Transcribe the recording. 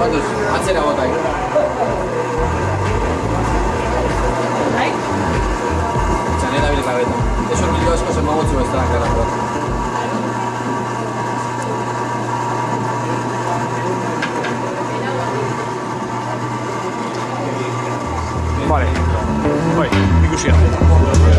まずあちらを代表 estragar a moto. Bora aí. Vai.